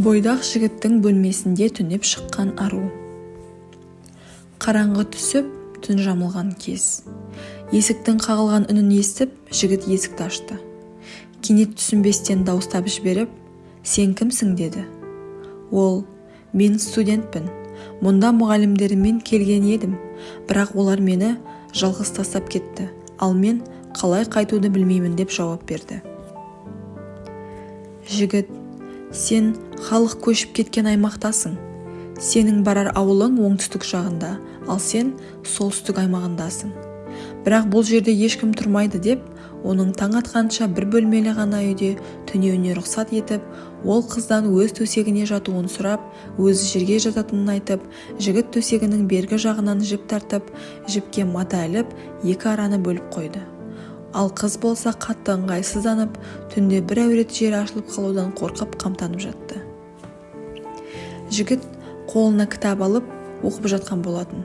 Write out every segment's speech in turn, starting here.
бойдақ жігіттің бөлмесінде түнеп шыққан ару. Қараңғы түсіп түн жамылған кез. Есіктің қағылған үнін естіп жігіт есікті ашты. Кенет түсінбестен дауыстап жіберіп сен кімсің? деді. Ол мен студентпін. Мұнда мұғалімдеріммен келген едім. Бірақ олар мені жалғыз тастап кетті. Ал мен қалай қайтуды білмеймін деп жауап берді. Жігіт сен халық көшіп кеткен аймақтасың. Сенің барар ауылың оңтүстік жағында ал сен солтүстік аймағындасың. Бірақ бұл жерде ешкім тұрмайды деп оның таң атқанша бір бөлмелі ғана үйде түнеуіне рұқсат етіп ол қыздан өз төсегіне жатуын сұрап өзі жерге жататынын айтып жігіт төсегінің бергі жағынан жіп тартып жіпке мата іліп екі араны бөліп қойды. Ал қыз болса қатты ыңғайсызданып түнде бір әурет жері ашылып қалудан қорқып қамтанып жатты. Жігіт қолына кітап алып оқып жатқан болатын.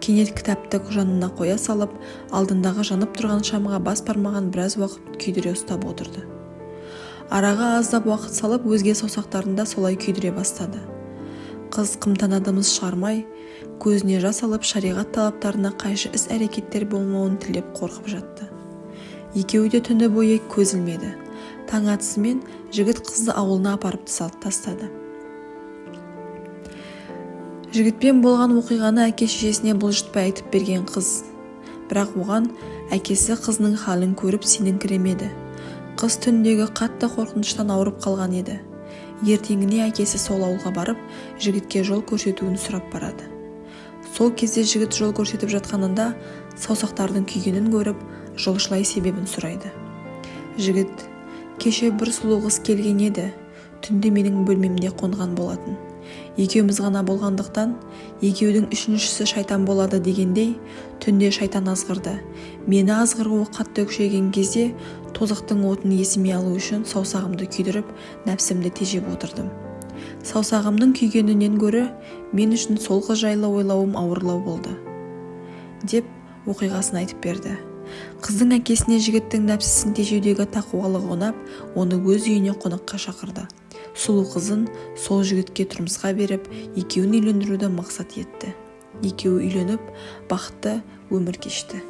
Кенет кітапты жанына қоя салып алдындағы жанып тұрған шамға бас бармаған біраз уақыт күйдіре ұстап отырды. Араға аздап уақыт салып өзге саусақтарын солай күйдіре бастады. Қыз қымтана дымыс шығармай көзіне жас алып шариғат талаптарына қайшы іс-әрекеттер болмауын тілеп қорқып жатты. Екеуі де түні бойы көз ілмеді таң атысымен жігіт қызды ауылына апарып тастады. Жігітпен болған оқиғаны әке-шешесіне бұлжытпай айтып берген қыз. Бірақ оған әкесі қызының халін көріп сеніңкіремеді. Қыз түндегі қатты қорқыныштан ауырып қалған еді. Ертеңіне әкесі сол ауылға барып жігітке жол көрсетуін сұрап барады. Сол кезде жігіт жол көрсетіп жатқанында саусақтардың күйгенін көріп жолшылай себебін сұрайды. Жігіт кеше бір сұлу қыз келген еді. Түнде менің бөлмемде қонған болатын. Екеуміз ғана болғандықтан екеудің үшіншісі шайтан болады дегендей түнде шайтан азғырды. Мені азғыруы қатты күшейген кезде тозақтың отын есіме алу үшін саусағымды күйдіріп нәпсімді тежеп отырдым. Саусағымның күйгенінен гөрі мен үшін сол қыз жайлы ойлауым ауырлау болды деп оқиғасын айтып берді. Қыздың әкесіне жігіттің нәпсісін тежеудегі тақуалығы ұнап оны өз үйіне қонаққа шақырды. Сұлу қызын сол жігітке тұрмысқа беріп екеуін үйлендіруді мақсат етті. Екеуі үйленіп бақытты өмір кешті.